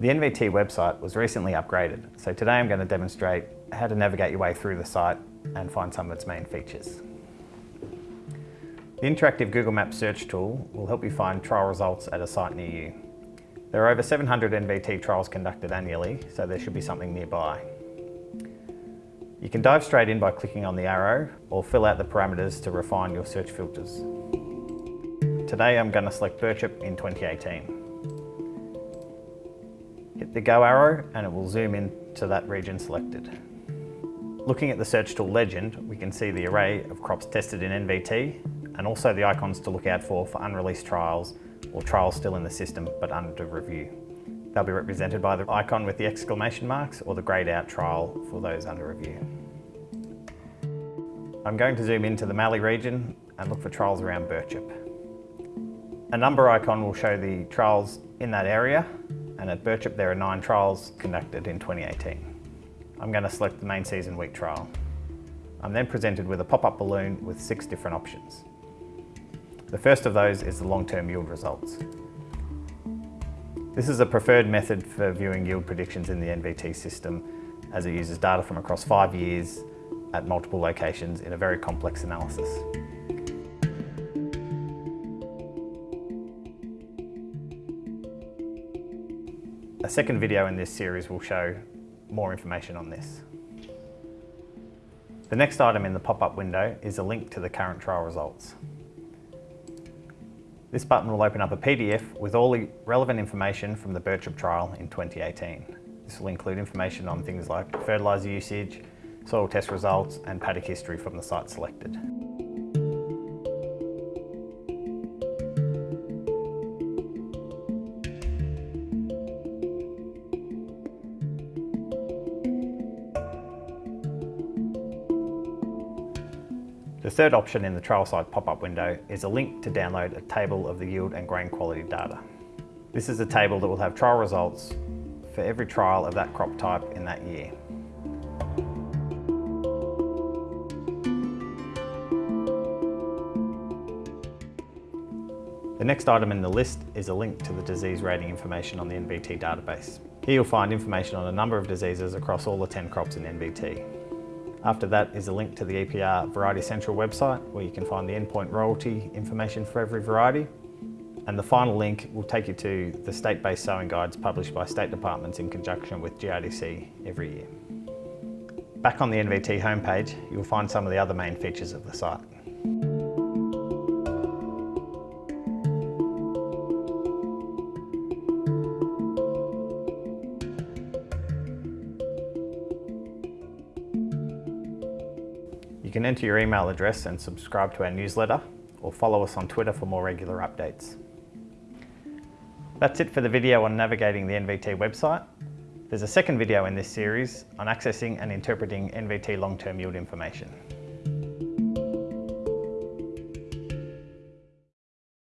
The NVT website was recently upgraded, so today I'm going to demonstrate how to navigate your way through the site and find some of its main features. The interactive Google Maps search tool will help you find trial results at a site near you. There are over 700 NVT trials conducted annually, so there should be something nearby. You can dive straight in by clicking on the arrow or fill out the parameters to refine your search filters. Today I'm going to select Birchip in 2018. Hit the go arrow and it will zoom in to that region selected. Looking at the search tool legend, we can see the array of crops tested in NVT and also the icons to look out for for unreleased trials or trials still in the system but under review. They'll be represented by the icon with the exclamation marks or the greyed out trial for those under review. I'm going to zoom into the Mallee region and look for trials around Birchip. A number icon will show the trials in that area and at Birchip there are nine trials conducted in 2018. I'm going to select the main season week trial. I'm then presented with a pop-up balloon with six different options. The first of those is the long-term yield results. This is a preferred method for viewing yield predictions in the NVT system as it uses data from across five years at multiple locations in a very complex analysis. A second video in this series will show more information on this. The next item in the pop-up window is a link to the current trial results. This button will open up a PDF with all the relevant information from the Birchip trial in 2018. This will include information on things like fertiliser usage, soil test results and paddock history from the site selected. The third option in the trial site pop-up window is a link to download a table of the yield and grain quality data. This is a table that will have trial results for every trial of that crop type in that year. The next item in the list is a link to the disease rating information on the NVT database. Here you'll find information on a number of diseases across all the 10 crops in NVT. After that is a link to the EPR Variety Central website where you can find the endpoint royalty information for every variety. And the final link will take you to the state-based sowing guides published by state departments in conjunction with GRDC every year. Back on the NVT homepage, you'll find some of the other main features of the site. You can enter your email address and subscribe to our newsletter or follow us on Twitter for more regular updates. That's it for the video on navigating the NVT website. There's a second video in this series on accessing and interpreting NVT long-term yield information.